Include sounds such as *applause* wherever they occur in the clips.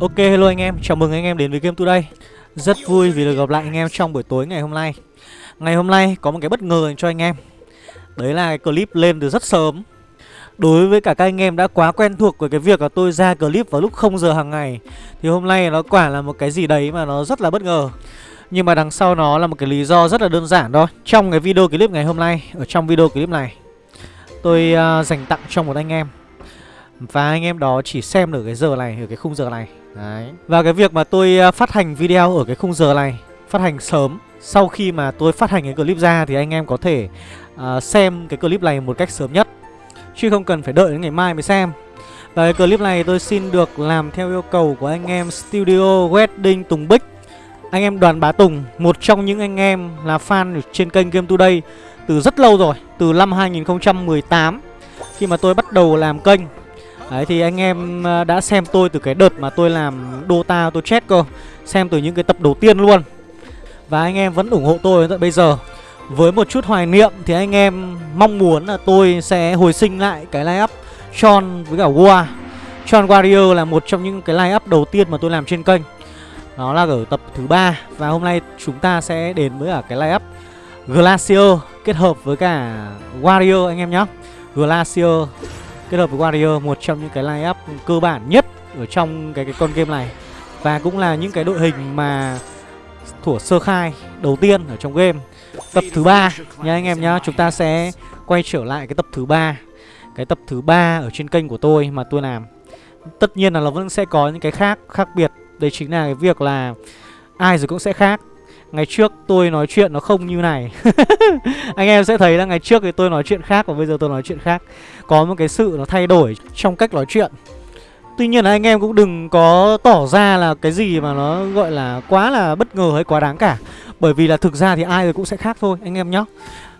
Ok hello anh em, chào mừng anh em đến với Game Today. Rất vui vì được gặp lại anh em trong buổi tối ngày hôm nay. Ngày hôm nay có một cái bất ngờ cho anh em. Đấy là cái clip lên từ rất sớm. Đối với cả các anh em đã quá quen thuộc với cái việc là tôi ra clip vào lúc 0 giờ hàng ngày Thì hôm nay nó quả là một cái gì đấy mà nó rất là bất ngờ. Nhưng mà đằng sau nó là một cái lý do rất là đơn giản thôi. Trong cái video clip ngày hôm nay, ở trong video clip này Tôi uh, dành tặng cho một anh em. Và anh em đó chỉ xem được cái giờ này, ở cái khung giờ này. Đấy. Và cái việc mà tôi à, phát hành video ở cái khung giờ này Phát hành sớm Sau khi mà tôi phát hành cái clip ra Thì anh em có thể uh, xem cái clip này một cách sớm nhất. Chứ không cần phải đợi đến ngày mai mới xem. Và cái clip này tôi xin được làm theo yêu cầu của anh em Studio Wedding Tùng Bích. Anh em Đoàn Bá Tùng Một trong những anh em là fan trên kênh Game Today Từ rất lâu rồi Từ năm 2018 Khi mà tôi bắt đầu làm kênh. Đấy, thì anh em ờ, đã xem tôi từ cái đợt mà tôi làm Dota tôi chết cơ, Xem từ những cái tập đầu tiên luôn. Và anh em vẫn ủng hộ tôi tận bây giờ. Với một chút hoài niệm thì anh em mong muốn là tôi sẽ hồi sinh lại cái line up Sean với cả War. Sean Warrior là một trong những cái line up đầu tiên mà tôi làm trên kênh. Nó là ở tập thứ ba Và hôm nay chúng ta sẽ đến với cả cái line up Glacier kết hợp với cả Warrior anh em nhé Glacier kết hợp với Warrior, một trong những cái line up cơ bản nhất ở trong cái cái con game này. Và cũng là những cái đội hình mà thủa sơ khai đầu tiên ở trong game. Tập thứ ba nha anh em nhá, chúng ta sẽ quay trở lại cái tập thứ ba. Cái tập thứ ba ở trên kênh của tôi mà tôi làm. Tất nhiên là nó vẫn sẽ có những cái khác khác biệt. Đây chính là cái việc là ai rồi cũng sẽ khác. Ngày trước tôi nói chuyện nó không như này. *laughs* Anh em sẽ thấy là ngày trước thì tôi nói chuyện khác Và bây giờ tôi nói chuyện khác. Có một cái sự nó thay đổi trong cách nói chuyện. Tuy nhiên là anh em cũng đừng có tỏ ra là cái gì mà nó gọi là quá là bất ngờ hay quá đáng cả. Bởi vì là thực ra thì ai rồi cũng sẽ khác thôi anh em nhé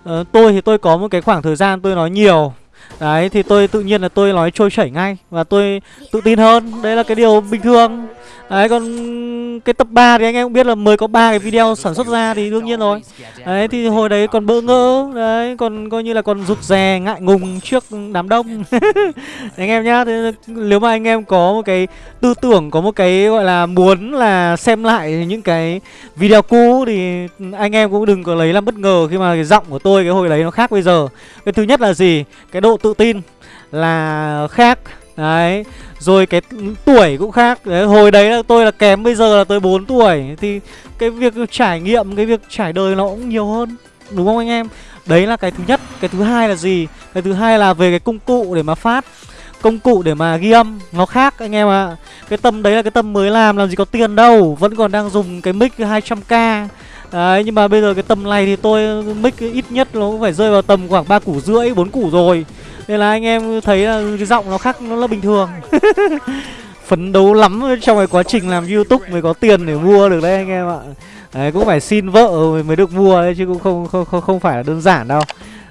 ờ, Tôi thì tôi có một cái khoảng thời gian tôi nói nhiều. Đấy thì tôi tự nhiên là tôi nói trôi chảy ngay Và tôi tự tin hơn. Đấy là cái điều bình thường. Đấy, còn cái tập 3 thì anh em cũng biết là mới có ba cái video sản xuất ra thì đương nhiên rồi. Đấy, thì hồi đấy còn bỡ ngỡ, Đấy, còn coi như là còn rụt rè, ngại ngùng trước đám đông. *laughs* Anh em nhá thì Nếu mà anh em có một cái tư tưởng, Có một cái, gọi là, muốn là xem lại những cái video cũ Thì anh em cũng đừng có lấy làm bất ngờ Khi mà cái giọng của tôi, cái hồi đấy nó khác bây giờ. Cái thứ nhất là gì? Cái độ tự tin là khác. Đấy. Rồi cái tuổi cũng khác. Đấy, Hồi đấy là tôi là kém bây giờ là tôi 4 tuổi. Thì cái việc trải nghiệm Cái việc trải đời nó cũng nhiều hơn. Đúng không anh em? Đấy là cái thứ nhất. Cái thứ hai là gì? Cái thứ hai là về cái công cụ để mà phát Công cụ để mà ghi âm. Nó khác anh em ạ. À. Cái tâm đấy là cái tâm mới làm Làm gì có tiền đâu. Vẫn còn đang dùng cái mic 200k Đấy nhưng mà bây giờ cái tầm này thì tôi mic ít nhất nó cũng phải rơi vào tầm khoảng 3 củ rưỡi 4 củ rồi nên là anh em thấy là cái giọng nó khác nó là bình thường. *laughs* Phấn đấu lắm trong cái quá trình làm youtube mới có tiền để mua được đấy anh em ạ. Đấy cũng phải xin vợ mới được mua đấy chứ cũng không không không, không phải là đơn giản đâu.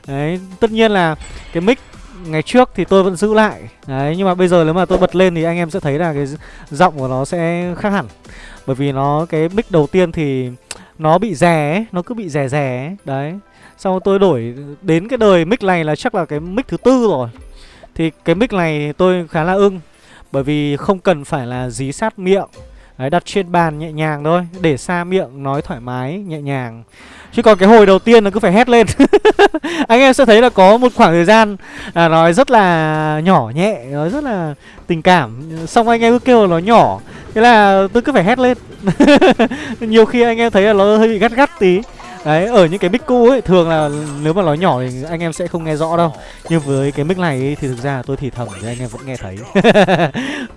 Đấy tất nhiên là cái mic ngày trước thì tôi vẫn giữ lại. Đấy nhưng mà bây giờ nếu mà tôi bật lên thì anh em sẽ thấy là cái giọng của nó sẽ khác hẳn. Bởi vì nó cái mic đầu tiên thì nó bị rè nó cứ bị rè rè. Đấy sau tôi đổi đến cái đời mic này là chắc là cái mic thứ tư rồi. Thì cái mic này tôi khá là ưng Bởi vì không cần phải là dí sát miệng. Đấy, đặt trên bàn nhẹ nhàng thôi Để xa miệng nói thoải mái nhẹ nhàng. Chứ còn cái hồi đầu tiên nó cứ phải hét lên. *laughs* Anh em sẽ thấy là có một khoảng thời gian à, Nói rất là nhỏ nhẹ Nói rất là tình cảm. Xong anh em cứ kêu là nó nhỏ Thế là tôi cứ phải hét lên. *laughs* Nhiều khi anh em thấy là nó hơi bị gắt gắt tí. Đấy, ở những cái mic cũ ấy Thường là nếu mà nói nhỏ thì anh em sẽ không nghe rõ đâu. Nhưng với cái mic này ấy, thì thực ra tôi thì thầm thì anh em vẫn nghe thấy.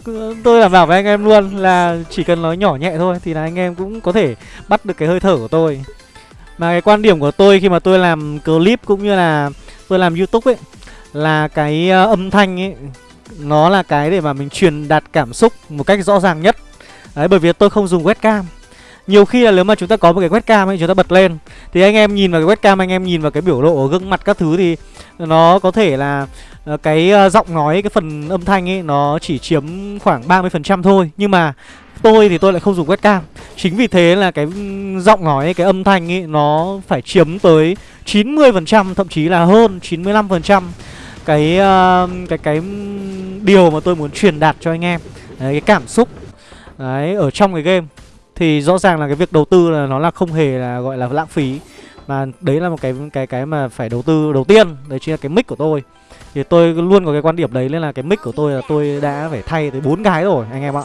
*laughs* Tôi đảm bảo với anh em luôn là chỉ cần nói nhỏ nhẹ thôi Thì là anh em cũng có thể bắt được cái hơi thở của tôi. Mà cái quan điểm của tôi khi mà tôi làm clip cũng như là tôi làm youtube ấy Là cái ờ, âm thanh ấy Nó là cái để mà mình truyền đạt cảm xúc một cách rõ ràng nhất. Đấy, bởi vì tôi không dùng webcam nhiều khi là nếu mà chúng ta có một cái webcam ấy chúng ta bật lên thì anh em nhìn vào cái webcam anh em nhìn vào cái biểu lộ ở gương mặt các thứ thì nó có thể là ờ, cái ờ, giọng nói cái phần âm thanh ấy nó chỉ chiếm khoảng 30% thôi. Nhưng mà tôi thì tôi lại không dùng webcam. Chính vì thế là cái ừ, giọng nói cái âm thanh ấy nó phải chiếm tới 90% thậm chí là hơn 95% cái uh, cái cái ừ, điều mà tôi muốn truyền đạt cho anh em Đấy, cái cảm xúc Đấy, ở trong cái game. Thì rõ ràng là cái việc đầu tư là nó là không hề là, gọi là, lãng phí. Mà đấy là một cái cái cái mà phải đầu tư đầu tiên, Đấy chính là cái mic của tôi. Thì tôi luôn có cái quan điểm đấy, nên là cái mic của tôi là tôi đã phải thay tới bốn cái rồi, anh em ạ.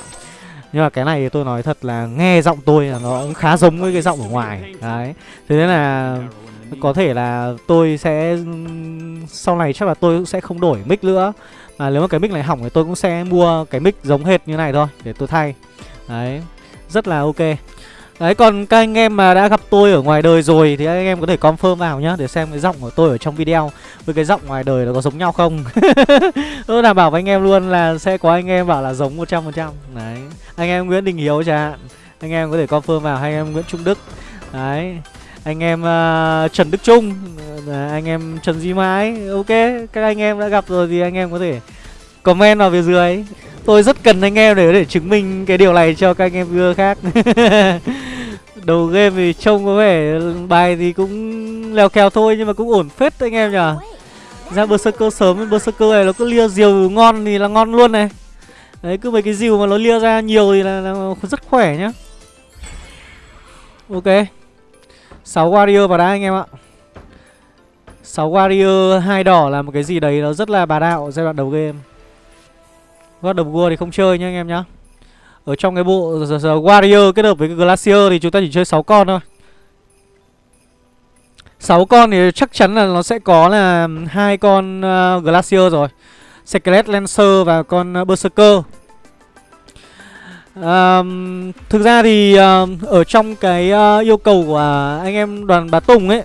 Nhưng mà cái này thì tôi nói thật là nghe giọng tôi là nó cũng khá giống với cái giọng ở ngoài. Đấy. Thế nên là có thể là tôi sẽ, Sau này chắc là tôi cũng sẽ không đổi mic nữa. Mà nếu mà cái mic này hỏng thì tôi cũng sẽ mua cái mic giống hệt như này thôi, Để tôi thay. Đấy. Rất là ok Đấy còn các anh em mà đã gặp tôi ở ngoài đời rồi Thì anh em có thể confirm vào nhá Để xem cái giọng của tôi ở trong video Với cái giọng ngoài đời nó có giống nhau không Tôi đảm bảo với anh em luôn là Sẽ có anh em bảo là giống 100% Đấy Anh em Nguyễn Đình Hiếu chẳng hạn Anh em có thể confirm vào hay anh em Nguyễn Trung Đức Đấy anh em uh, Trần Đức Trung Anh em Trần Duy Mãi Ok Các anh em đã gặp rồi thì anh em có thể Comment vào phía dưới Tôi rất cần anh em để để chứng minh cái điều này cho các anh em viewer khác. *laughs* Đầu game thì trông có vẻ bài thì cũng leo kèo thôi nhưng mà cũng ổn phết anh em nhở Ra Berserker sớm Berserker này nó cứ lia diều ngon thì là ngon luôn này. Đấy cứ mấy cái diều mà nó lia ra nhiều thì là, là rất khỏe nhá. Ok. 6 warrior vào đá anh em ạ. 6 warrior hai đỏ là một cái gì đấy nó rất là bà đạo giai đoạn đầu game. God of War thì không chơi nhá anh em nhá. Ở trong cái bộ Warrior kết hợp với cái Glacier thì chúng ta chỉ chơi 6 con thôi. 6 con thì chắc chắn là nó sẽ có là hai con uh, Glacier rồi. Skelet Lancer và con uh, Berserker. Um, Thực ra thì uh, ở trong cái uh, yêu cầu của uh, anh em đoàn Bá Tùng ấy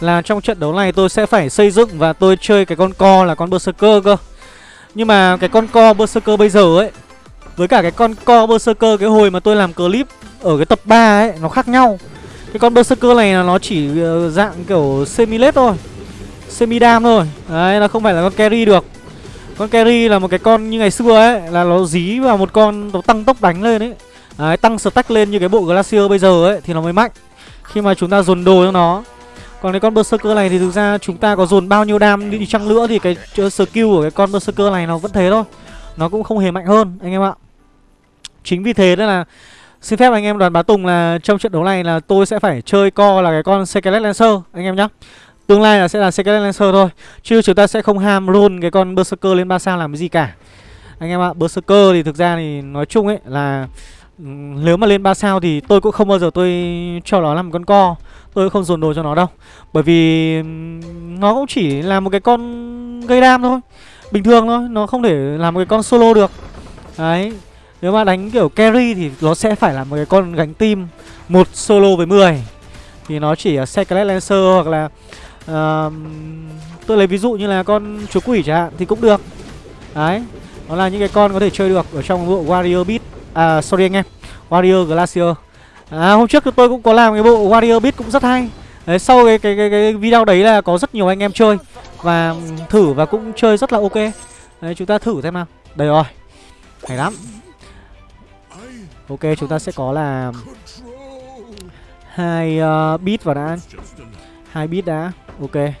Là trong trận đấu này tôi sẽ phải xây dựng và tôi chơi cái con co là con Berserker cơ nhưng mà cái con co Berserker bây giờ ấy Với cả cái con co Berserker cái hồi mà tôi làm clip ở cái tập 3 ấy Nó khác nhau. Cái con Berserker này là nó chỉ ờ, dạng kiểu semi-led thôi Semi-dam thôi. Đấy, nó không phải là con carry được. Con carry là một cái con như ngày xưa ấy Là nó dí vào một con nó tăng tốc đánh lên ấy. Đấy, tăng stack lên như cái bộ Glacier bây giờ ấy Thì nó mới mạnh. Khi mà chúng ta dồn đồ cho nó còn cái con Berserker này thì thực ra chúng ta có dồn bao nhiêu đam đi chăng nữa thì cái skill của cái con Berserker này nó vẫn thế thôi. Nó cũng không hề mạnh hơn anh em ạ. Chính vì thế nên là xin phép anh em đoàn bá Tùng là trong trận đấu này là tôi sẽ phải chơi co là cái con Skelet Lancer anh em nhá. Tương lai là sẽ là Skelet Lancer thôi Chứ chúng ta sẽ không ham roll cái con Berserker lên 3 sao làm cái gì cả Anh em ạ, Berserker thì thực ra thì nói chung ấy là ừ, Nếu mà lên 3 sao thì tôi cũng không bao giờ tôi cho nó làm con co Tôi không dồn đồ cho nó đâu. Bởi vì nó cũng chỉ là một cái con gây đam thôi. Bình thường thôi Nó không thể làm một cái con solo được. Đấy. Nếu mà đánh kiểu carry thì nó sẽ phải là một cái con gánh team một solo với 10 Thì nó chỉ là Secret Lancer hoặc là uh, Tôi lấy ví dụ như là con chúa quỷ chẳng hạn Thì cũng được. Đấy. Nó là những cái con có thể chơi được Ở trong bộ Warrior Beat À sorry anh em Warrior Glacier. À hôm trước tôi cũng có làm cái bộ Warrior Beat cũng rất hay. Đấy sau cái, cái cái cái video đấy là có rất nhiều anh em chơi Và thử và cũng chơi rất là ok. Đấy chúng ta thử xem nào. Đây rồi. Hay lắm. Ok chúng ta sẽ có là hai uh, beat vào đã. Hai beat đã. Ok.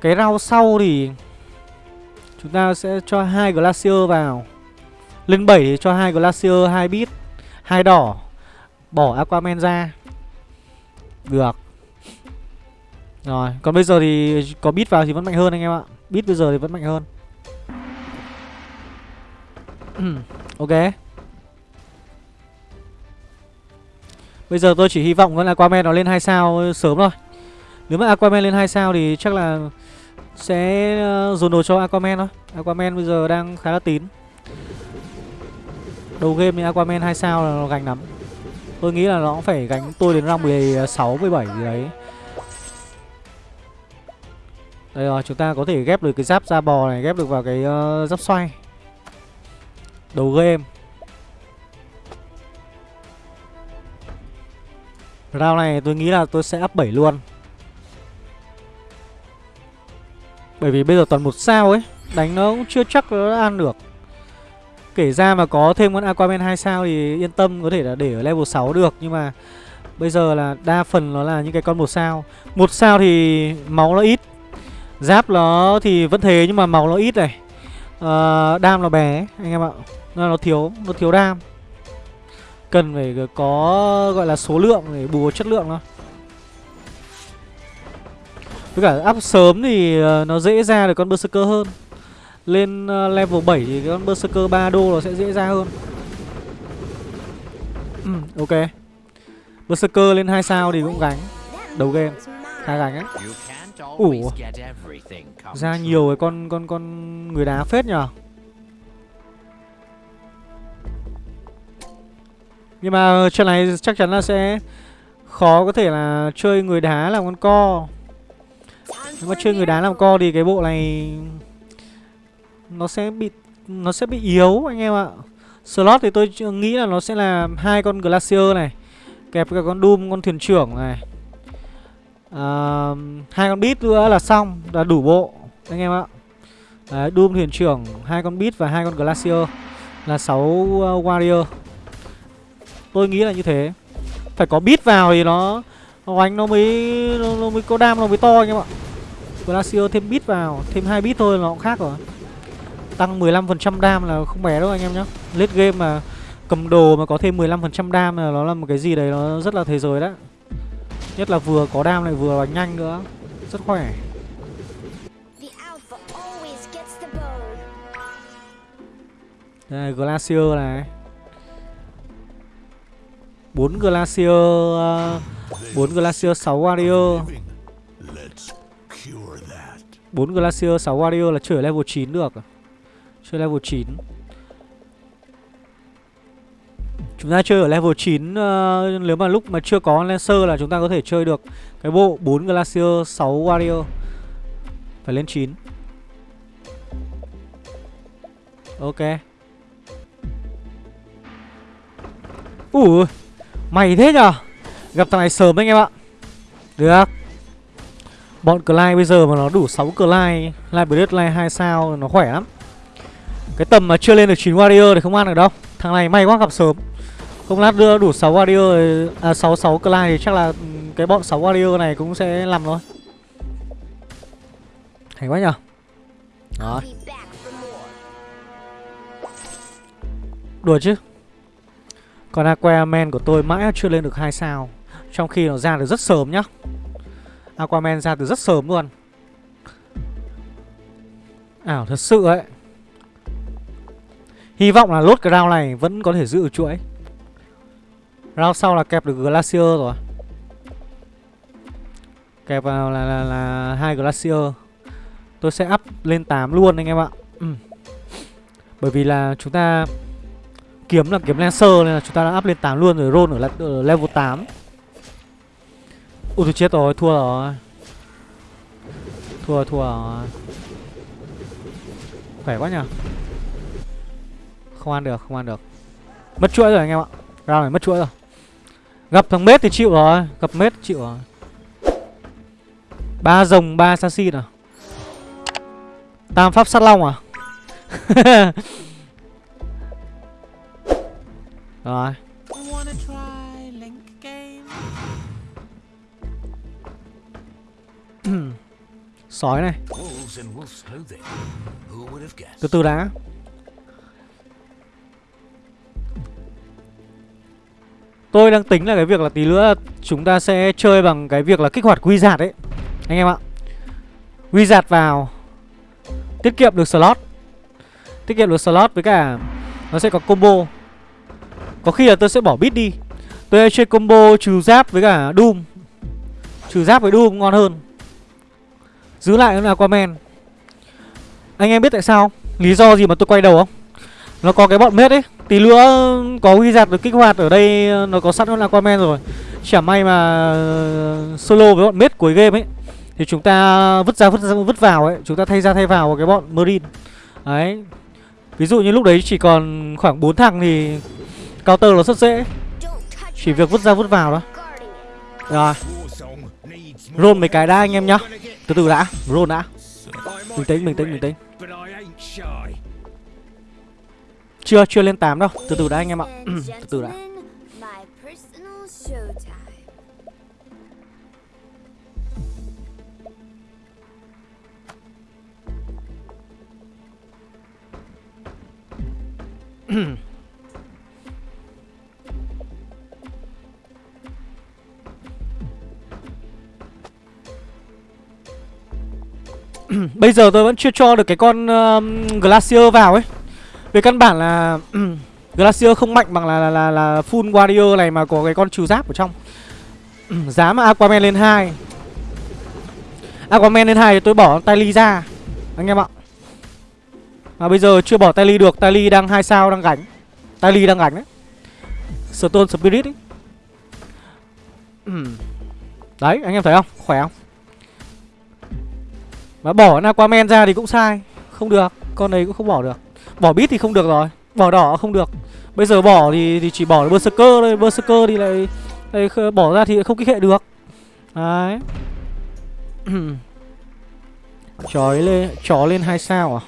Cái rau sau thì Chúng ta sẽ cho hai Glacier vào. Lên 7 thì cho hai Glacier hai beat hai đỏ. Bỏ Aquaman ra. Được. Rồi, Còn bây giờ thì có bit vào thì vẫn mạnh hơn anh em ạ. Bit bây giờ thì vẫn mạnh hơn. *clears throat* Ok. Bây giờ tôi chỉ hy vọng là Aquaman nó lên 2 sao sớm thôi. Nếu mà Aquaman lên 2 sao thì chắc là Sẽ ờ, dồn đồ cho Aquaman thôi. Aquaman bây giờ đang khá là tín. Đầu game thì Aquaman 2 sao là nó gánh lắm. Tôi nghĩ là nó cũng phải gánh tôi đến round 16, 17 gì đấy. Đây rồi, chúng ta có thể ghép được cái giáp da bò này Ghép được vào cái uh, giáp xoay. Đầu game. Round này tôi nghĩ là tôi sẽ up 7 luôn. Bởi vì bây giờ toàn một sao ấy Đánh nó cũng chưa chắc nó ăn được. Kể ra mà có thêm con Aquaman 2 sao thì yên tâm có thể là để ở level 6 được. Nhưng mà bây giờ là đa phần nó là những cái con một sao. Một sao thì máu nó ít Giáp nó thì vẫn thế nhưng mà máu nó ít này. Uh, Đam nó bé anh em ạ. Nên nó thiếu Nó thiếu đam. Cần phải có gọi là số lượng để bù chất lượng thôi. Với cả up sớm thì ờ, nó dễ ra được con Berserker hơn. Lên ờ, level 7 thì con Berserker 3 đô nó sẽ dễ ra hơn. Ừ, Ok. Berserker lên 2 sao thì cũng gánh. Đầu game Khá gánh ấy Ủa. Ra nhiều cái con con con người đá phết nhờ. Nhưng mà trận này chắc chắn là sẽ Khó có thể là chơi người đá làm con co. Nếu mà chơi người đá làm co thì cái bộ này nó sẽ bị Nó sẽ bị yếu anh em ạ. Slot thì tôi nghĩ là nó sẽ là hai con Glacier này Kẹp cả con Doom, con thuyền trưởng này. À, hai con bit nữa là xong là đủ bộ anh em ạ. Đấy, Doom thuyền trưởng hai con bit và hai con glacier là 6 uh, ờ, warrior. Tôi nghĩ là như thế. Phải có bit vào thì nó nó nó mới nó, nó mới có đam nó mới to anh em ạ. Glacier thêm bit vào thêm hai bit thôi nó cũng khác rồi tăng 15% đam là không bé đâu anh em nhá. Late game mà cầm đồ mà có thêm 15% đam là nó là một cái gì đấy nó rất là thế giới đấy. Nhất là vừa có đam lại vừa đánh nhanh nữa. Rất khỏe. Đây Glacier này. Bốn Glacier uh, 4 Glacier 6 Warrior. 4 Glacier 6 Warrior là chơi level 9 được Chơi level 9 Chúng ta chơi ở level 9 uh, ờ, Nếu mà lúc mà chưa có Lancer là chúng ta có thể chơi được Cái bộ 4 Glacier 6 Warrior. Phải lên 9 Ok. Ủa Mày thế nhở Gặp thằng này sớm anh em ạ. Được. Bọn Clyde bây giờ mà nó đủ 6 Clyde Library Clyde 2 sao nó khỏe lắm. Cái tầm mà chưa lên được 9 Warrior thì không ăn được đâu. Thằng này may quá gặp sớm. Không lát đưa đủ 6 warrior À 6 6 clan thì chắc là ừ, Cái bọn 6 warrior này cũng sẽ làm thôi. Hay quá nhở Đó Đùa chứ. Còn Aquaman của tôi mãi chưa lên được 2 sao, Trong khi nó ra được rất sớm nhá. Aquaman ra từ rất sớm luôn. Ảo, thật sự ấy. Hy vọng là lốt cái round này vẫn có thể giữ chuỗi. Round sau là kẹp được Glacier rồi. Kẹp vào là là, là hai Glacier. Tôi sẽ up lên 8 luôn anh em ạ. Ừ. Bởi vì là chúng ta Kiếm là kiếm Lancer nên là chúng ta đã up lên 8 luôn rồi Roll ở, ở level 8 Ui tôi chết rồi, thua rồi. Thua rồi, thua rồi. Khỏe quá nhỉ không ăn được, không ăn được. Mất chuỗi rồi anh em ạ. Round này mất chuỗi rồi. Gặp thằng mết thì chịu rồi Gặp mết chịu rồi. Ba rồng ba assassin à Tam pháp sát long à? *laughs* Rồi. *clears throat* Sói này. Từ từ đã Tôi đang tính là cái việc là tí nữa chúng ta sẽ chơi bằng cái việc là kích hoạt quy giạt ấy. Anh em ạ. Quy giạt vào. Tiết kiệm được slot. Tiết kiệm được slot với cả Nó sẽ có combo. Có khi là tôi sẽ bỏ bit đi. Tôi sẽ chơi combo trừ giáp với cả Doom. Trừ giáp với Doom ngon hơn. Giữ lại là Aquaman Anh em biết tại sao Lý do gì mà tôi quay đầu không? Nó có cái bọn mết ấy. Tí nữa có ghi giặt được kích hoạt ở đây, Nó có sẵn con Aquaman rồi. Chả may mà ờ, solo với bọn mết cuối game ấy, Thì chúng ta vứt ra vứt ra, vứt vào ấy. Chúng ta thay ra thay vào cái bọn Marine. Đấy. Ví dụ như lúc đấy chỉ còn khoảng 4 thằng thì Counter nó rất dễ. Chỉ việc vứt ra, vứt vào đó. Rồi. Roll mấy cái đã anh em nhá. Từ từ đã. Roll đã. Bình tĩnh bình tĩnh bình tĩnh chưa, chưa lên 8 đâu. Từ từ đã anh em ạ. *clears throat* Từ từ đã. *clears throat* Bây giờ tôi vẫn chưa cho được cái con uh, Glacier vào ấy về căn bản là *clears throat* Glacier không mạnh bằng là, là, là, là full warrior này mà có cái con trừ giáp ở trong. *clears throat* Giá mà Aquaman lên 2 Aquaman lên 2 thì tôi bỏ tali ra Anh em ạ. Mà bây giờ chưa bỏ tali được tali đang hai sao đang gánh. Tali đang gánh đấy. Stone Spirit ấy. *clears throat* Đấy anh em thấy không? Khỏe không? Mà bỏ Aquaman ra thì cũng sai. Không được Con này cũng không bỏ được. Bỏ bit thì không được rồi Bỏ đỏ không được. Bây giờ bỏ thì, thì chỉ bỏ Berserker thôi Berserker thì lại, lại bỏ ra thì không kích hệ được. Đấy. *clears throat* Chói lên Chó lên hai sao à?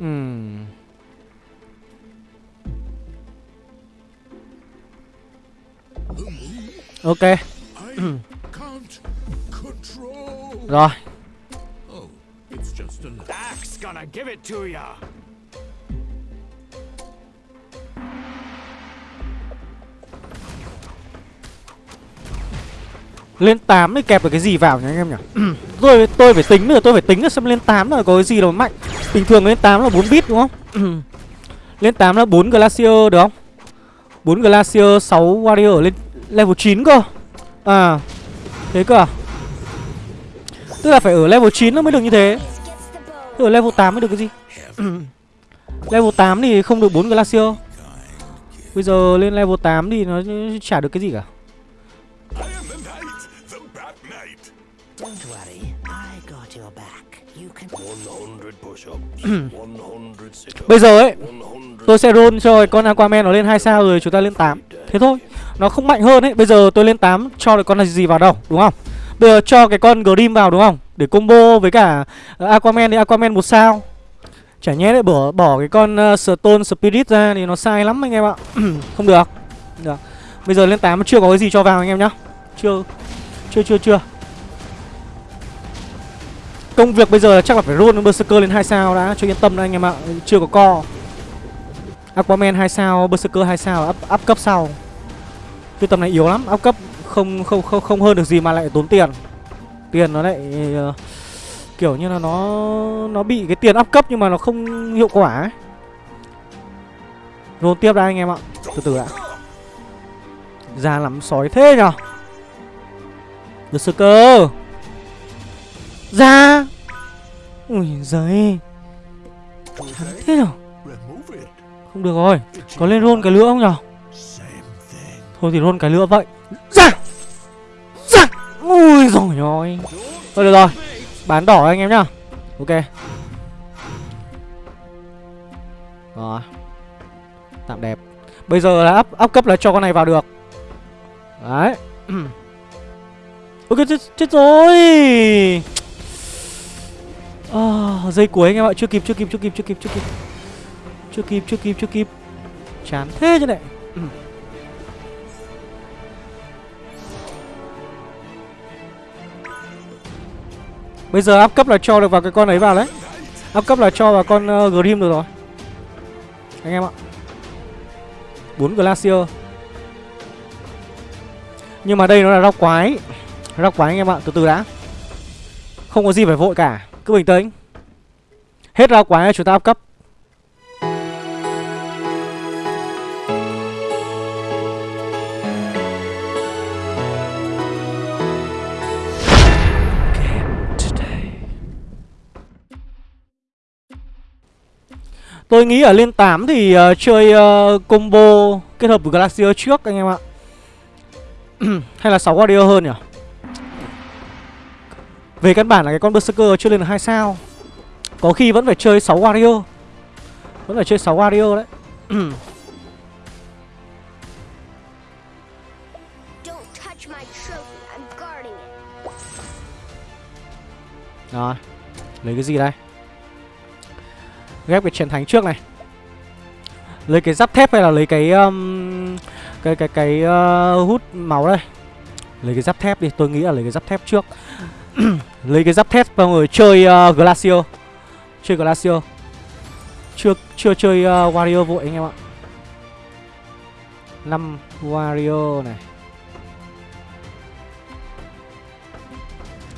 Ừm. Ok. *clears throat* Rồi. Lên 8 thì kẹp được cái gì vào nhỉ anh em nhỉ? *clears throat* Tôi tôi phải tính nữa tôi phải tính là xem lên 8 là có cái gì đâu mạnh. Bình thường lên 8 là 4 bit đúng không? *clears throat* Lên 8 là 4 glacier được không? 4 glacier 6 warrior lên level 9 cơ. À thế cơ à tức là phải ở level 9 nó mới được như thế. Ở level 8 mới được cái gì? *coughs* Level 8 thì không được 4 glacier. Bây giờ lên level 8 thì nó chả được cái gì cả. *coughs* Bây giờ ấy Tôi sẽ roll cho con Aquaman nó lên 2 sao rồi chúng ta lên 8 Thế thôi Nó không mạnh hơn ấy. Bây giờ tôi lên 8 cho được con này gì vào đâu Đúng không Bây giờ cho cái con Grim vào đúng không? Để combo với cả ờ, Aquaman thì Aquaman một sao. Chả nhé lại bỏ bỏ cái con ờ, Stone Spirit ra thì nó sai lắm anh em ạ. *clears throat* Không được. Được. Bây giờ lên 8 chưa có cái gì cho vào anh em nhá. Chưa. Chưa chưa chưa. Công việc bây giờ là chắc là phải roll Berserker lên 2 sao đã. Cho yên tâm đó anh em ạ. Chưa có co. Aquaman 2 sao, Berserker 2 sao up, up cấp sau. Cái tầm này yếu lắm. Up cấp không không không không hơn được gì mà lại tốn tiền. Tiền nó lại uh, Kiểu như là nó Nó bị cái tiền áp cấp nhưng mà nó không hiệu quả ấy. Tiếp đã anh em ạ. Từ từ đã. Ra lắm sói thế nhở? Được skill ra Ui giời Chán thế nhở? Không được rồi. Có lên rôn cái lửa không nhở? Thôi thì rôn cái lửa vậy. Ra Ui rồi rồi Thôi được rồi. Bán đỏ anh em nhá. Ok. Rồi. Tạm đẹp. Bây giờ là up, up cấp là cho con này vào được. Đấy. *clears throat* Ok chết, chết rồi. À, Dây cuối anh em ạ. Chưa kịp chưa kịp chưa kịp chưa kịp chưa kịp. Chưa kịp chưa kịp chưa kịp. Chán thế chứ này. Bây giờ áp cấp là cho được vào cái con ấy vào đấy. Áp cấp là cho vào con uh, Grim được rồi. Anh em ạ. 4 Glacier. Nhưng mà đây nó là rau quái. Rau quái anh em ạ Từ từ đã. Không có gì phải vội cả. Cứ bình tĩnh. Hết rau quái chúng ta áp cấp. Tôi nghĩ ở lên 8 thì uh, chơi uh, combo kết hợp với Glacier trước anh em ạ. *clears throat* Hay là 6 Warrior hơn nhỉ? Về căn bản là cái con Berserker chưa lên được 2 sao. Có khi vẫn phải chơi 6 Warrior. Vẫn phải chơi 6 Warrior đấy. *clears throat* Rồi Lấy cái gì đây Ghép cái chiến thánh trước này. Lấy cái giáp thép hay là lấy cái um, Cái cái cái uh, hút máu đây? Lấy cái giáp thép đi Tôi nghĩ là lấy cái giáp thép trước. *clears throat* Lấy cái giáp thép xong người chơi uh, glacio. Chơi glacio, Chưa chưa chơi uh, Warrior vội anh em ạ. Năm Warrior này.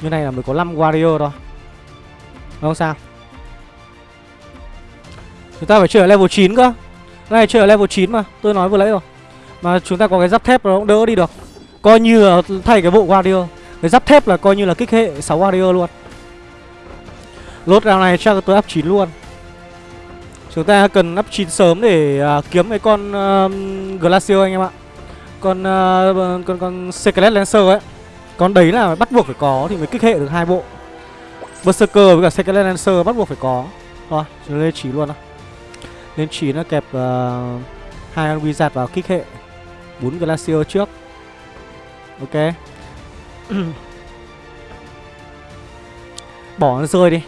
Như này là mới có 5 Warrior thôi. Không sao Chúng ta phải chơi ở level 9 cơ. Này chơi ở level 9 mà Tôi nói vừa nãy rồi. Mà chúng ta có cái giáp thép nó cũng đỡ đi được. Coi như là thay cái bộ Warrior. Cái giáp thép là coi như là kích hệ 6 Warrior luôn. Lốt round này chắc tôi up 9 luôn. Chúng ta cần up 9 sớm để uh, kiếm cái con uh, Glacier anh em ạ. Con uh, con con Secret Lancer ấy. Con đấy là bắt buộc phải có thì mới kích hệ được hai bộ. Berserker với cả Secret Lancer bắt buộc phải có. Thôi, chúng lên 9 luôn nào. Lên 9 nó kẹp uh, con Wizard vào kích hệ 4 Glacier trước. Ok. *clears throat* Bỏ nó rơi đi.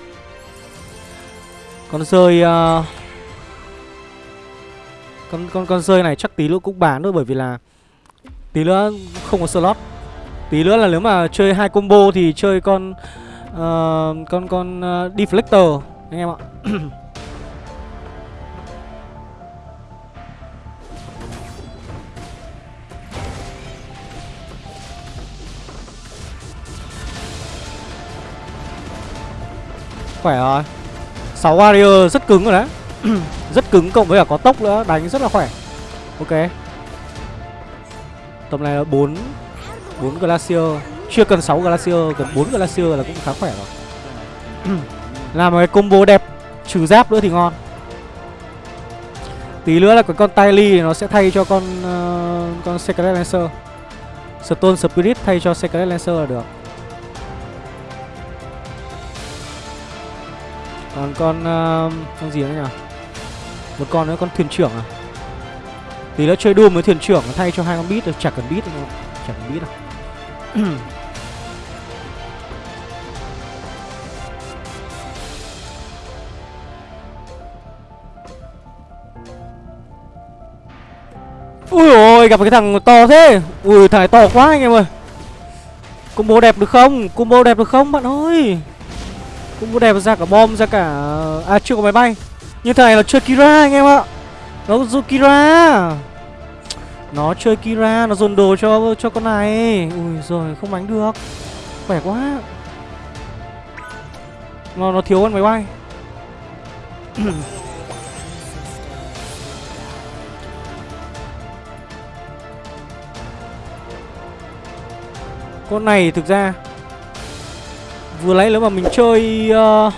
Con rơi uh, Con con con rơi này chắc tí nữa cũng bán thôi bởi vì là Tí nữa không có slot. Tí nữa là nếu mà chơi hai combo thì chơi con uh, Con con uh, Deflector Anh em ạ. *clears throat* Khỏe rồi. 6 warrior rất cứng rồi đấy. *clears throat* Rất cứng cộng với cả có tốc nữa Đánh rất là khỏe. Ok. Tầm này là 4 4 Glacier. Chưa cần 6 Glacier Cần 4 Glacier là cũng khá khỏe rồi. *clears throat* Làm một cái combo đẹp Trừ giáp nữa thì ngon. Tí nữa là cái con Tylee nó sẽ thay cho con uh, Con Secret Lancer. Stone Spirit thay cho Secret Lancer là được Còn con uh, con gì nữa nhỉ? Một con nữa con thuyền trưởng à? thì nó chơi Doom với thuyền trưởng thay cho hai con bít được, chả cần bít đâu, chả cần bít đâu. *clears throat* Ui ôi gặp cái thằng to thế Ui thằng này to quá anh em ơi Combo đẹp được không Combo đẹp được không bạn ơi Combo đẹp ra cả bom, ra cả À, à chưa có máy bay. Như thế này là chơi Kira anh em ạ. Nó dùng Kira. Nó chơi Kira, Nó dồn đồ cho cho con này. Ui rồi không đánh được. Khỏe quá. Nó nó thiếu con máy bay. *coughs* Con này thực ra Vừa nãy nếu mà mình chơi uh,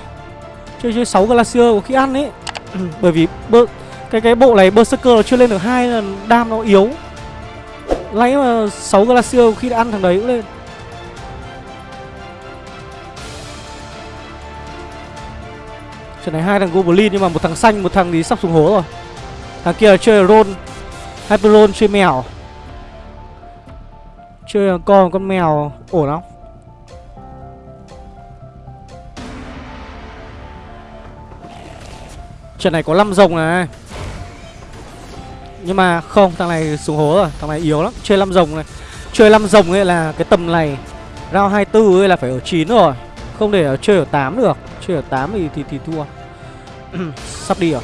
Chơi chơi 6 Glacier có khi ăn ấy. *clears throat* Bởi vì bơ, cái cái bộ này Berserker nó chưa lên được hai là đam nó yếu. Lấy mà 6 Glacier khi đã ăn thằng đấy cũng lên. Trận này hai thằng Goblin nhưng mà một thằng xanh, một thằng thì sắp xuống hố rồi. Thằng kia là chơi Ron Hyper chơi mèo. Chơi con con mèo ổn không? Trận này có 5 rồng này. Nhưng mà không Thằng này xuống hố rồi Thằng này yếu lắm Chơi 5 rồng này. Chơi 5 rồng ấy là cái tầm này Round 24 ấy là phải ở 9 rồi Không để ở chơi ở 8 được. Chơi ở 8 thì thì, thì thua. *clears throat* Sắp đi rồi.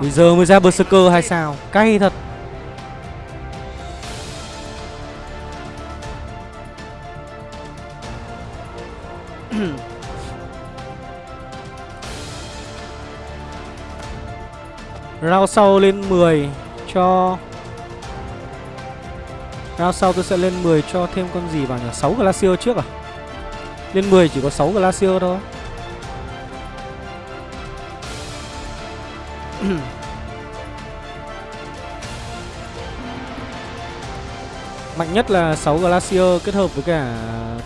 Bây giờ mới ra Berserker hay sao? Cay thật. Round sau lên 10 cho Round sau tôi sẽ lên 10 cho thêm con gì vào nhỉ? 6 Glacier trước à? Lên 10 chỉ có 6 Glacier thôi *clears throat* Mạnh nhất là 6 Glacier kết hợp với cả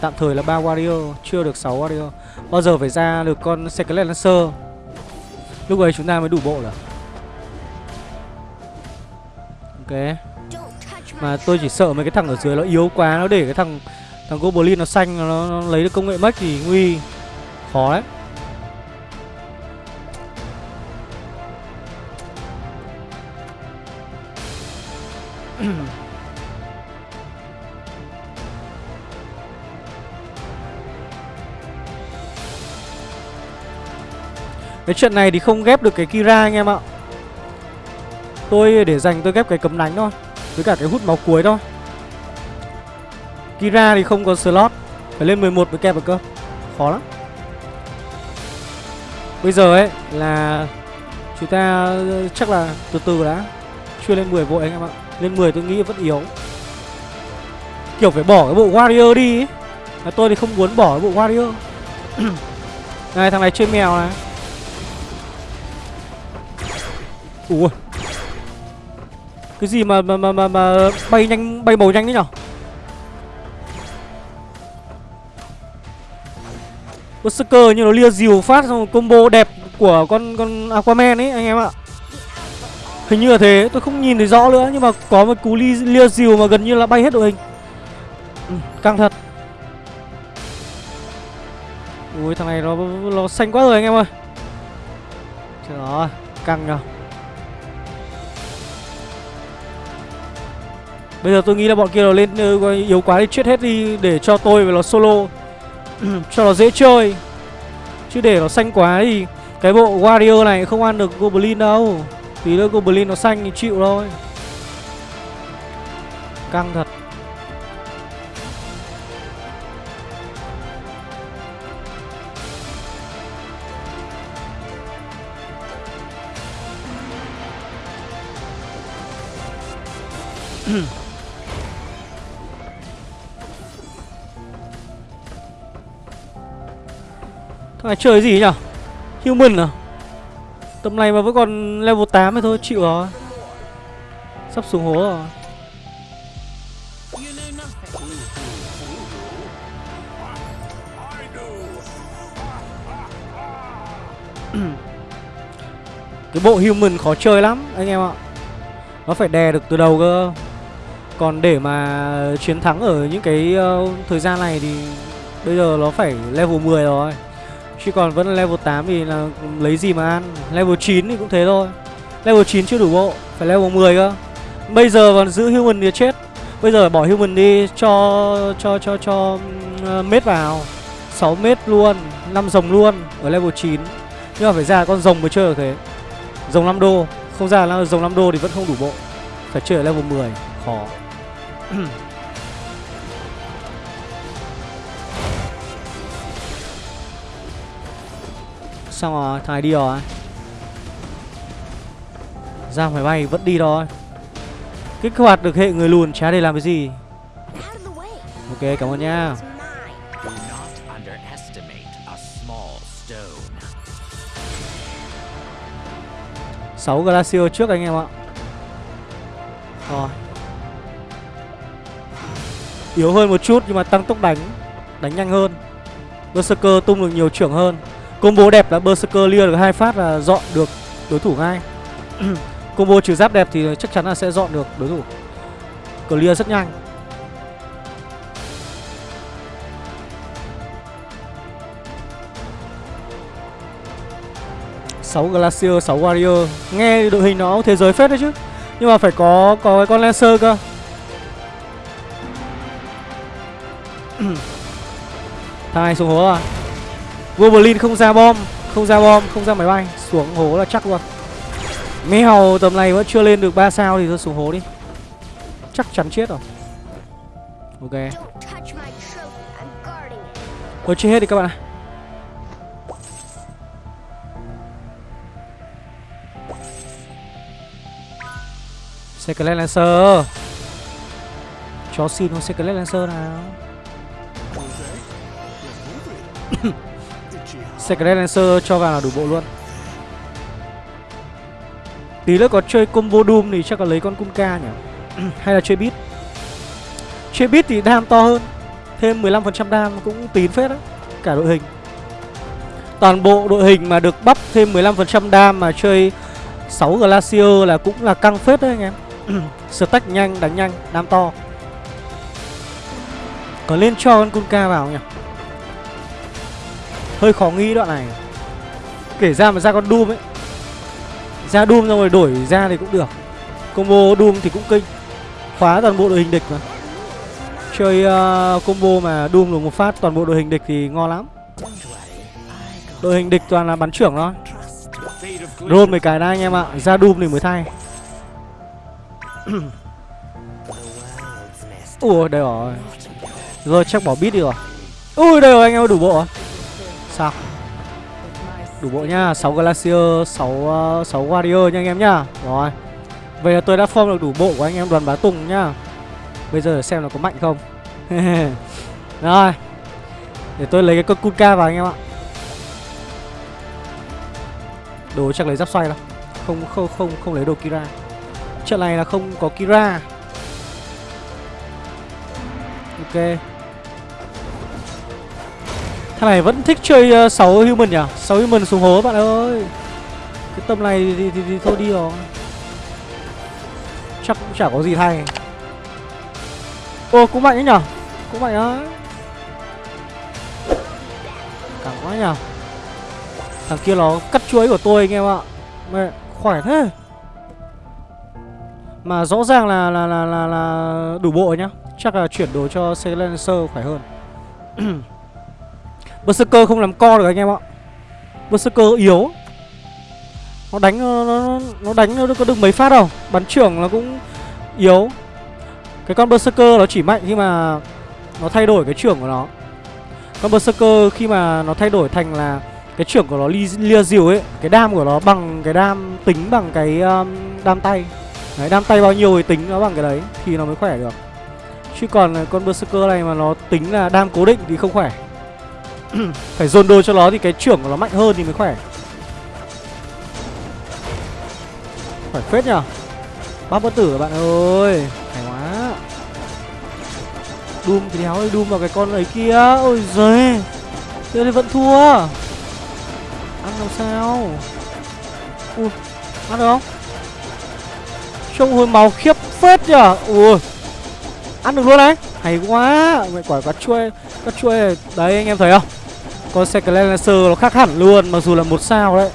tạm thời là 3 Warrior, Chưa được 6 Warrior Bao giờ phải ra được con Secret Lancer Lúc ấy chúng ta mới đủ bộ rồi Ok. Mà tôi chỉ sợ mấy cái thằng ở dưới nó yếu quá Nó để cái thằng thằng Goblin nó xanh Nó, nó lấy được công nghệ mất thì nguy Khó đấy. *clears throat* Cái chuyện này thì không ghép được cái Kira anh em ạ. Tôi để dành tôi ghép cái cấm đánh thôi, Với cả cái hút máu cuối thôi. Kira thì không có slot, Phải lên 11 mới kẹp được cơ. Khó lắm. Bây giờ ấy là Chúng ta, chắc là từ từ đã. Chưa lên 10 vội anh em ạ. Lên 10 tôi nghĩ vẫn yếu. Kiểu phải bỏ cái bộ warrior đi ấy. Tôi thì không muốn bỏ cái bộ warrior. *clears throat* Này, thằng này chơi mèo này. Ủa cái gì mà mà mà mà, mà bay nhanh bay màu nhanh thế nhở? Berserker như nó lia dìu phát xong combo đẹp của con con Aquaman ấy anh em ạ. Hình như là thế, tôi không nhìn thấy rõ nữa Nhưng mà có một cú lia, lia dìu mà gần như là bay hết đội hình. Ừ, Căng thật. Ui thằng này nó nó xanh quá rồi anh em ơi. Trời ơi, căng nhờ Bây giờ tôi nghĩ là bọn kia nó lên ừ, yếu quá thì chết hết đi Để cho tôi và nó solo. *clears throat* Cho nó dễ chơi. Chứ để nó xanh quá thì Cái bộ Warrior này không ăn được Goblin đâu. Tí nữa Goblin nó xanh thì chịu thôi. Căng thật. Này chơi gì nhỉ Human à? Tầm này mà vẫn còn level 8 thì thôi chịu rồi. Sắp xuống hố rồi. *clears throat* Cái bộ human khó chơi lắm anh em ạ. Nó phải đè được từ đầu cơ. Còn để mà chiến thắng ở những cái uh, thời gian này thì Bây giờ nó phải level 10 rồi. Chứ còn vẫn là level 8 thì là lấy gì mà ăn. Level 9 thì cũng thế thôi. Level 9 chưa đủ bộ Phải level 10 cơ. Bây giờ còn giữ human thì chết. Bây giờ bỏ human đi cho cho cho cho uh, mết vào. 6 mét luôn 5 rồng luôn ở level 9 Nhưng mà phải ra con rồng mới chơi được thế. Rồng 5 đô. Không ra là rồng 5 đô thì vẫn không đủ bộ. Phải chơi ở level 10 Khó. *clears throat* Xong rồi, thằng này đi rồi. Ra máy bay vẫn đi thôi. Kích hoạt được hệ người lùn chả để làm cái gì. Ok, cảm ơn nha sáu Glacier trước anh em ạ. Rồi. Yếu hơn một chút nhưng mà tăng tốc đánh Đánh nhanh hơn. Berserker tung được nhiều trưởng hơn Combo đẹp là Berserker lia được hai phát là dọn được đối thủ ngay. *coughs* Combo trừ giáp đẹp thì chắc chắn là sẽ dọn được đối thủ. Clear rất nhanh. Sáu Glacier, 6 Warrior. Nghe đội hình nó thế giới phết đấy chứ. Nhưng mà phải có có cái con Lancer cơ. *coughs* Thằng này xuống hố à Goblin không ra bom Không ra bom, không ra máy bay Xuống hố là chắc luôn. Mèo tầm này vẫn chưa lên được 3 sao thì thôi xuống hố đi. Chắc chắn chết rồi. Ok. Thôi chết hết đi các bạn ạ. Secret Lancer. Cho xin con Secret Lancer nào *coughs* Secret Lancer cho vào là đủ bộ luôn. Tí nữa có chơi combo Doom thì chắc là lấy con Kunka nhỉ? *clears throat* Hay là chơi beat? Chơi beat thì đam to hơn Thêm 15% đam cũng tín phết á Cả đội hình. Toàn bộ đội hình mà được bắp thêm 15% đam mà chơi 6 Glacier là cũng là căng phết đấy anh em. *clears throat* Stack nhanh, đánh nhanh, đam to. Có lên cho con Kunka vào nhỉ? Hơi khó nghĩ đoạn này. Kể ra mà ra con Doom ấy. Ra Doom xong rồi đổi ra thì cũng được. Combo Doom thì cũng kinh. Khóa toàn bộ đội hình địch mà. Chơi uh, combo mà Doom được một phát toàn bộ đội hình địch thì ngon lắm. Đội hình địch toàn là bắn trưởng thôi. Roll mấy cái đã anh em ạ. Ra Doom thì mới thay. *coughs* Ủa đây rồi. Rồi chắc bỏ bit đi rồi. Ui đây rồi anh em đủ bộ rồi. Sao? Đủ bộ nhá 6 Glacier 6, uh, 6 Warrior nha anh em nhá. Rồi. Vậy là tôi đã form được đủ bộ của anh em đoàn bá tùng nhá. Bây giờ xem nó có mạnh không. *laughs* Rồi. Để tôi lấy cái con Kunka vào anh em ạ. Đồ chắc lấy giáp xoay đâu. Không không không không lấy đồ Kira. Trận này là không có Kira. Ok. Thằng này vẫn thích chơi ờ, uh, 6 human nhỉ? 6 human xuống hố bạn ơi. Cái tầm này thì, thì, thì, thì thôi đi rồi. Chắc cũng chả có gì thay. Ô cũng mạnh ấy nhở Cũng mạnh á. Càng quá nhở Thằng kia nó cắt chuối của tôi anh em ạ. Mẹ khỏe thế. Mà rõ ràng là là là là, là đủ bộ nhá. Chắc là chuyển đồ cho Silencer khỏe hơn. *clears throat* Berserker không làm co được anh em ạ. Berserker yếu. Nó đánh nó, nó, nó đánh nó có được mấy phát đâu. Bắn trưởng nó cũng yếu. Cái con Berserker nó chỉ mạnh khi mà Nó thay đổi cái trưởng của nó. Con Berserker khi mà nó thay đổi thành là Cái trưởng của nó li lia diều ấy Cái đam của nó bằng cái đam tính bằng cái um, đam tay. Đấy đam tay bao nhiêu thì tính nó bằng cái đấy Thì nó mới khỏe được. Chứ còn con Berserker này mà nó tính là đam cố định thì không khỏe. *clears throat* Phải dồn đồ cho nó thì cái trưởng của nó mạnh hơn thì mới khỏe. Phải phết nhở Bác bất tử các bạn ơi, Hay quá. Doom thì đéo ơi Doom vào cái con ấy kia. Ôi giời Thế thì vẫn thua. Ăn làm sao? Ui, Ăn được không? Trông hồi máu khiếp phết nhở Ui, Ăn được luôn đấy. Hay quá. Mẹ quả cá chuôi Cá chuôi này. Đấy anh em thấy không? Con Second Lancer nó khác hẳn luôn Mặc dù là một sao đấy.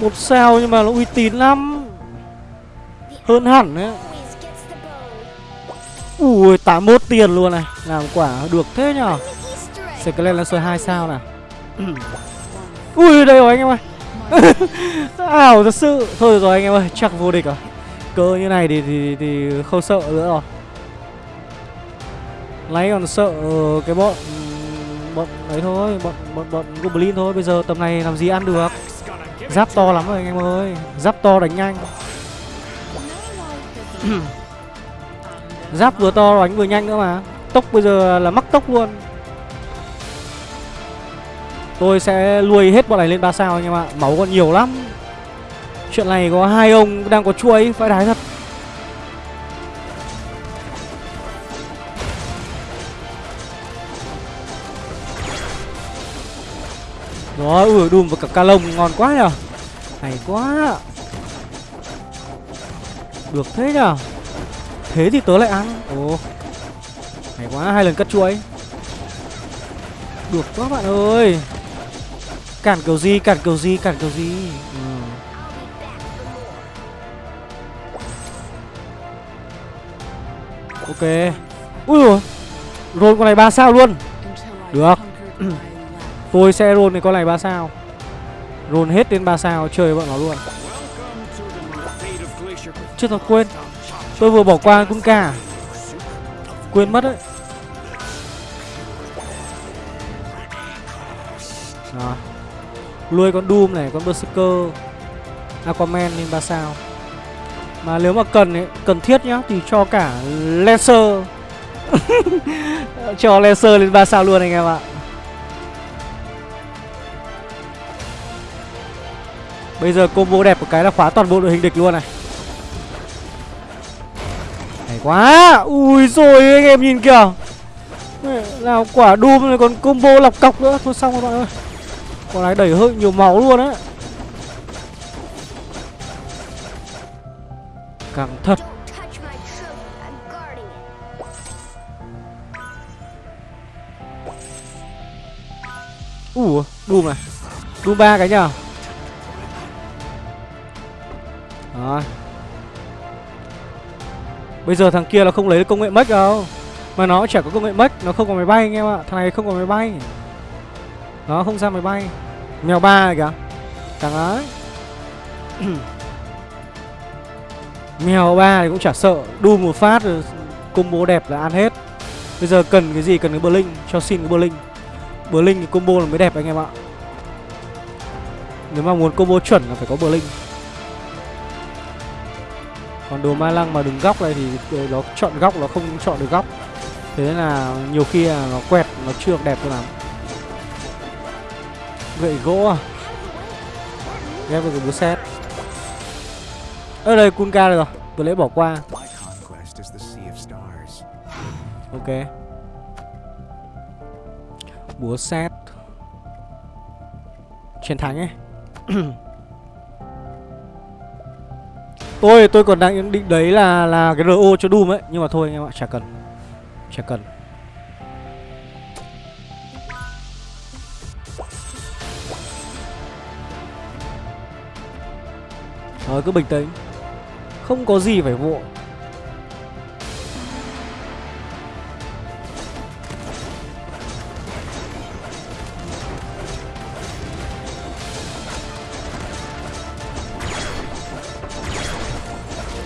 Một sao nhưng mà nó uy tín lắm. Hơn hẳn đấy. Ui 81 tiền luôn này. Làm quả được thế nhở? Second Lancer 2 sao nè. *clears throat* Ui đây rồi anh em ơi. *laughs* Ảo thật sự. Thôi rồi anh em ơi Chắc vô địch rồi. Cơ như này thì, thì, thì không sợ nữa rồi. Lấy còn sợ ờ, cái bọn bọn ấy thôi, bọn bọn bọn goblin thôi. Bây giờ tầm này làm gì ăn được. Giáp to lắm rồi anh em ơi. Giáp to đánh nhanh. Giáp vừa to đánh vừa nhanh nữa mà. Tốc bây giờ là mắc tốc luôn. Tôi sẽ nuôi hết bọn này lên ba sao anh em ạ. Máu còn nhiều lắm. Chuyện này có hai ông đang có chuối, phải đái thật. Rồi, ui đùm và cả ca lông ngon quá nhở Hay quá. Được thế nhở Thế thì tớ lại ăn. Ồ. Hay quá, hai lần cắt chuối. Được quá bạn ơi. Cản kiểu gì, cản kiểu gì, cản kiểu gì? Ừ. Ok. Ui rồi Roll con này ba sao luôn. Được. *clears throat* Tôi sẽ roll cái con này 3 sao. Roll hết đến 3 sao chơi với bọn nó luôn. Chưa thật quên. Tôi vừa bỏ qua con cả Quên mất đấy. Đó. Lui con Doom này, con Berserker. Aquaman lên 3 sao. Mà nếu mà cần ấy, cần thiết nhá Thì cho cả Lancer. *laughs* Cho Lancer lên 3 sao luôn anh em ạ. Bây giờ combo đẹp một cái là khóa toàn bộ đội hình địch luôn này. Hay quá. Ui rồi anh em nhìn kìa. Nào quả Doom này còn combo lọc cọc nữa. Thôi xong rồi bạn ơi Quả này đẩy hơi nhiều máu luôn á. Càng thật. Ủa, Doom này. Doom ba cái nhờ. Bây giờ thằng kia là không lấy công nghệ mech đâu. Mà nó chả có công nghệ mech Nó không có máy bay anh em ạ. Thằng này không có máy bay. Nó không ra máy bay. Mèo ba này kìa. Thằng ấy. *clears throat* Mèo ba thì cũng chả sợ. Đu một phát rồi combo đẹp là ăn hết. Bây giờ cần cái gì? Cần cái Blink Cho xin cái Blink Blink thì combo là mới đẹp anh em ạ. Nếu mà muốn combo chuẩn là phải có Blink còn đồ ma lăng mà đứng góc này thì ờ, nó chọn góc, nó không chọn được góc. Thế nên là nhiều khi là nó quẹt, Nó chưa được đẹp cho lắm. Gậy gỗ à? Ghép vào cái búa xét. Ở đây Kunka rồi. Tôi lấy bỏ qua. Ok. Búa xét. Chiến thắng ấy *clears throat* Tôi tôi còn đang định đấy là là cái RO cho Doom ấy. Nhưng mà thôi anh em ạ, chả cần. Chả cần. Rồi cứ bình tĩnh. Không có gì phải vội.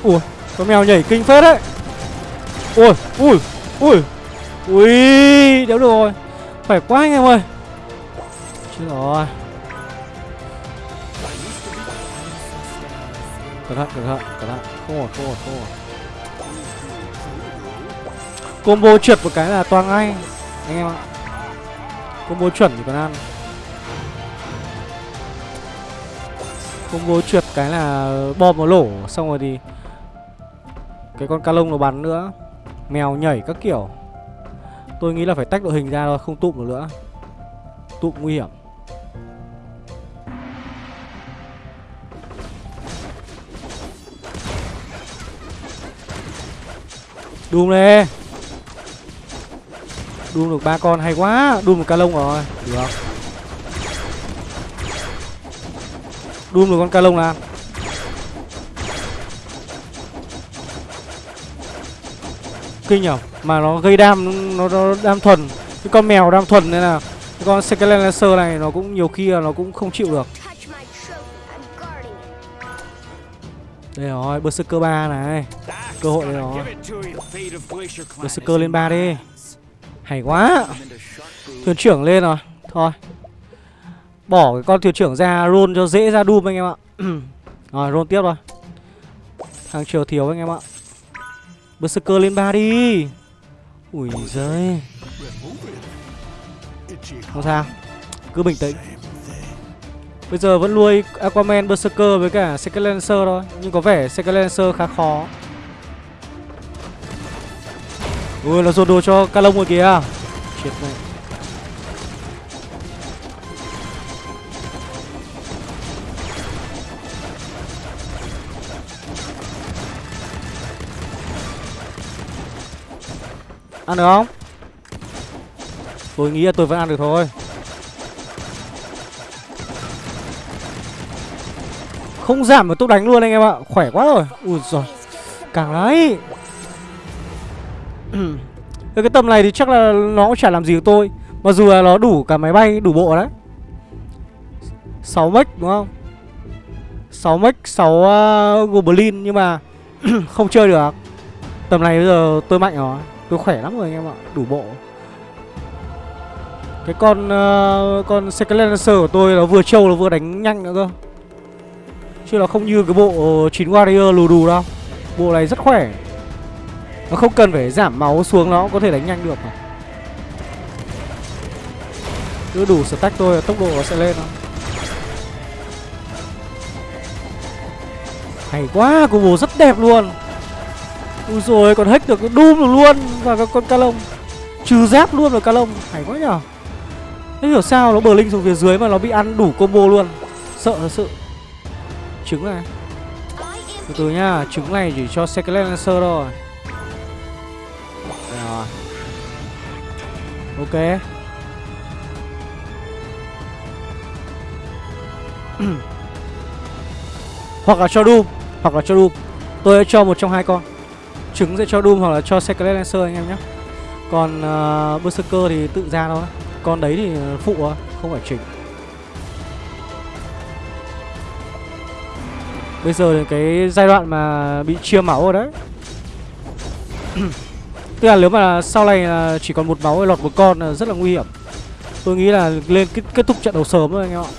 Ui, con mèo nhảy kinh phết đấy. Ui, ui, ui. Ui, đéo được rồi. Khỏe quá anh em ơi. Chết rồi. Cẩn thận, cẩn thận, cẩn thận. Không ổn, không ổn, không ổn. Combo trượt một cái là toang ngay Anh em ạ. Combo chuẩn thì còn ăn. Combo trượt cái là bom nó lổ Xong rồi thì cái con ca lông nó bắn nữa. Mèo nhảy các kiểu. Tôi nghĩ là phải tách đội hình ra thôi, Không tụm được nữa. Tụm nguy hiểm. Đùm nè. Đùm được ba con, hay quá. Đùm được ca lông rồi. Được. Đùm được con ca lông nào? Kinh nhở? Mà nó gây đam Nó, nó đam thuần. Cái con mèo đam thuần nên là Cái con Skeleton Lancer này nó cũng nhiều khi là nó cũng không chịu được. Đây rồi Berserker ba này. Cơ hội đây rồi. Berserker lên ba đi. Hay quá. Thuyền trưởng lên rồi. Thôi. Bỏ cái con thuyền trưởng ra roll cho dễ ra Doom anh em ạ. *clears throat* Rồi roll tiếp rồi Thằng chiều thiếu anh em ạ. Berserker lên 3 đi. Ui giời. Không sao. Cứ bình tĩnh. Bây giờ vẫn nuôi Aquaman Berserker với cả Second Lancer thôi. Nhưng có vẻ Second Lancer khá khó. Ui, nó dồn đồ cho Calong rồi kìa. Chết mẹ. Ăn được không? Tôi nghĩ là tôi vẫn ăn được thôi. Không giảm mà tôi đánh luôn anh em ạ. Khỏe quá rồi. Ui giời Càng đấy Với *clears throat* cái tầm này thì chắc là nó cũng chả làm gì được tôi. Mặc dù là nó đủ cả máy bay đủ bộ đấy. 6 mech đúng không? 6 mech 6 uh, goblin Nhưng mà *clears throat* không chơi được. Tầm này bây giờ tôi mạnh rồi. Tôi khỏe lắm rồi anh em ạ Đủ bộ. Cái con uh, Con Second của tôi nó vừa trâu nó vừa đánh nhanh nữa cơ. Chứ nó không như cái bộ 9 Warrior lù đù đâu. Bộ này rất khỏe. Nó không cần phải giảm máu xuống nó cũng có thể đánh nhanh được mà. Cứ đủ stack tôi là tốc độ nó sẽ lên thôi. Hay quá, combo rất đẹp luôn. Ui rồi còn hack được Doom được luôn. Và con Calong Trừ giáp luôn rồi Calong Hay quá nhở Thế hiểu sao nó bờ linh xuống phía dưới mà nó bị ăn đủ combo luôn. Sợ thật sự. Trứng này. Từ từ nhá, Trứng này chỉ cho Second Lancer thôi. Rồi. Ok. *clears throat* Hoặc là cho Doom. Hoặc là cho Doom. Tôi sẽ cho một trong hai con. Trứng sẽ cho Doom hoặc là cho Secret Lancer anh em nhé. Còn uh, Berserker thì tự ra thôi. Con đấy thì phụ thôi Không phải chỉnh. Bây giờ là cái giai đoạn mà bị chia máu rồi đấy. *clears throat* Tức là nếu mà sau này là chỉ còn một máu lọt một con là rất là nguy hiểm. Tôi nghĩ là lên kết, kết thúc trận đấu sớm thôi anh em ạ.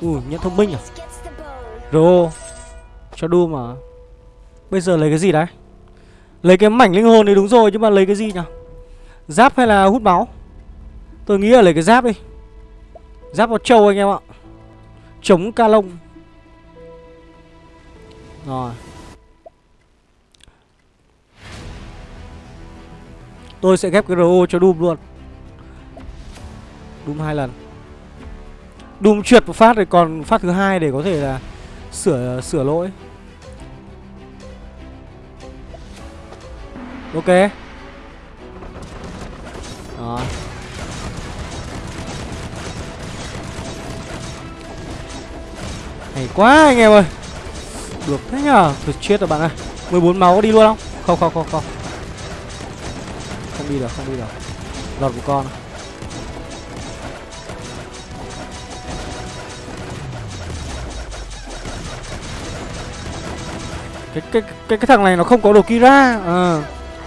Ui, nhận thông minh à? RO. Rô Cho Doom mà. Bây giờ lấy cái gì đấy? Lấy cái mảnh linh hồn thì đúng rồi, Nhưng mà lấy cái gì nhỉ? Giáp hay là hút máu? Tôi nghĩ là lấy cái giáp đi. Giáp vào trâu anh em ạ. Chống ca lông. Rồi. Tôi sẽ ghép cái RO cho Doom luôn. Doom hai lần. Doom trượt một phát rồi còn phát thứ hai để có thể là sửa sửa lỗi. Ok. Đó. Hay quá anh em ơi. Được thế nhở, được chết rồi bạn ơi. 14 máu có đi luôn không? Không không không không. Không đi được, không đi được. Lọt một con. Cái cái cái cái thằng này nó không có đồ Kira. À,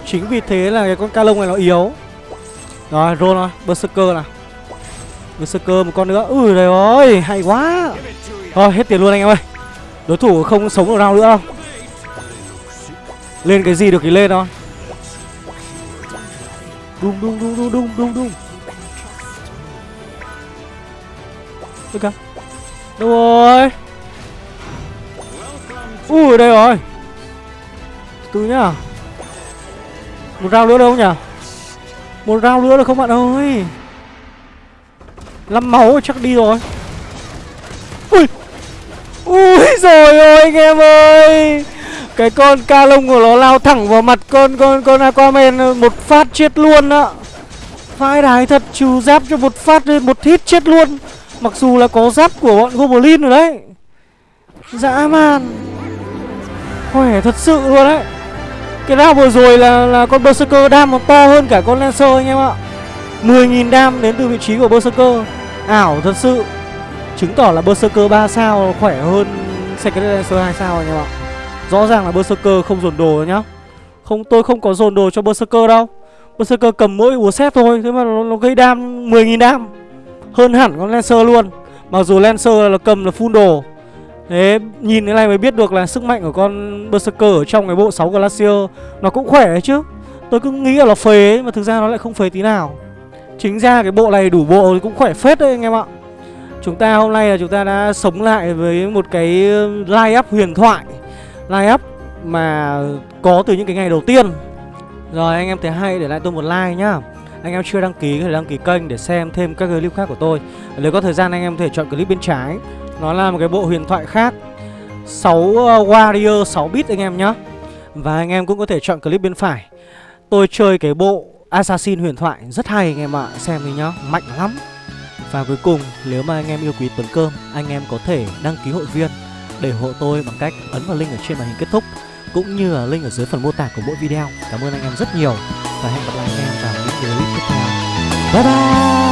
chính vì thế là cái con ca lông này nó yếu. Rồi roll rồi berserker này berserker một con nữa. Ui trời ơi hay quá. Thôi hết tiền luôn anh em ơi. Đối thủ không sống được round nữa đâu. Lên cái gì được thì lên thôi. Đung đung đung đung đung đung đung. Ôi Đâu rồi. Ui đây rồi từ nhá. Một rau nữa đâu nhỉ? Một rau nữa được không bạn ơi? Năm máu chắc đi rồi. Ui! Ui rồi ơi anh em ơi! Cái con ca lông của nó lao thẳng vào mặt con con con Aquaman ờ, Một phát chết luôn ạ Vai đái thật, trừ giáp cho một phát một hit chết luôn. Mặc dù là có giáp của bọn Goblin rồi đấy. Dã man. Khỏe thật sự luôn đấy. Cái round vừa rồi là là con Berserker đam còn to hơn cả con Lancer anh em ạ. 10.000 đam đến từ vị trí của Berserker. Ảo thật sự. Chứng tỏ là Berserker 3 sao khỏe hơn Secret Lancer 2 sao anh em ạ. Rõ ràng là Berserker không dồn đồ nhá. Không tôi không có dồn đồ cho Berserker đâu. Berserker cầm mỗi búa xét thôi Thế mà nó, nó gây đam 10.000 đam. Hơn hẳn con Lancer luôn. Mặc dù Lancer là cầm là full đồ. Đấy, nhìn cái này mới biết được là sức mạnh của con Berserker ở trong cái bộ 6 Glacier Nó cũng khỏe đấy chứ. Tôi cứ nghĩ là nó phế ấy, mà thực ra nó lại không phế tí nào. Chính ra cái bộ này đủ bộ thì cũng khỏe phết đấy anh em ạ. Chúng ta hôm nay là chúng ta đã sống lại với một cái um, line up huyền thoại. Line up mà có từ những cái ngày đầu tiên. Rồi anh em thấy hay để lại tôi một like nhá. Anh em chưa đăng ký thì đăng ký kênh để xem thêm các clip khác của tôi. Nếu có thời gian anh em có thể chọn clip bên trái. Nó là một cái bộ huyền thoại khác. 6 uh, warrior 6 bit anh em nhá. Và anh em cũng có thể chọn clip bên phải. Tôi chơi cái bộ Assassin huyền thoại rất hay anh em ạ. Xem đi nhá, mạnh lắm. Và cuối cùng nếu mà anh em yêu quý Tuấn Cơm Anh em có thể đăng ký hội viên Để hộ tôi bằng cách ấn vào link ở trên màn hình kết thúc Cũng như là link ở dưới phần mô tả của mỗi video. Cảm ơn anh em rất nhiều Và hẹn gặp lại anh em vào những clip tiếp theo. Bye bye!